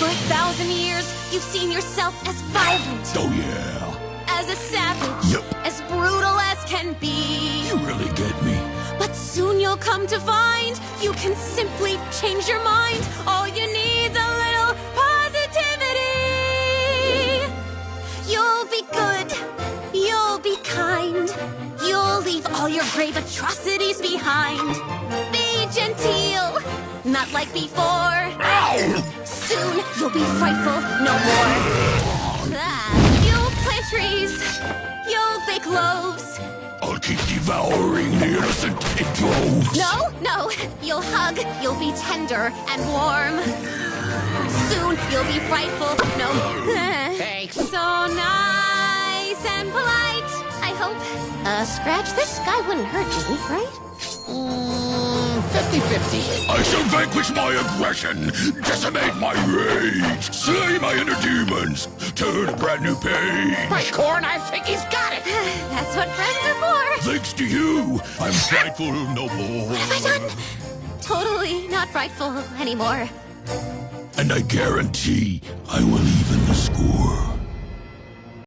For a thousand years, you've seen yourself as violent, Oh yeah, as a savage, Yep. as brutal as can be. you really get me. But soon you'll come to find you can simply change your mind. All you need's a little positivity. You'll be good. You'll be kind. You'll leave all your grave atrocities behind. Be genteel, not like before. Soon you'll be frightful no more. Ah, you'll plant trees. You'll bake loaves. I'll keep devouring the innocent in droves. No, no, you'll hug, you'll be tender and warm. Soon you'll be frightful, no. Thanks. So nice and polite, I hope. Uh, Scratch, this guy wouldn't hurt you, right? Mm, 50-50. I shall vanquish my aggression, decimate my rage, slay my inner demons, turn a brand new page. By corn, I think he's got it. That's what friends are for. Thanks to you, I'm frightful no more. What have I done? Totally not frightful anymore. And I guarantee I will even the score.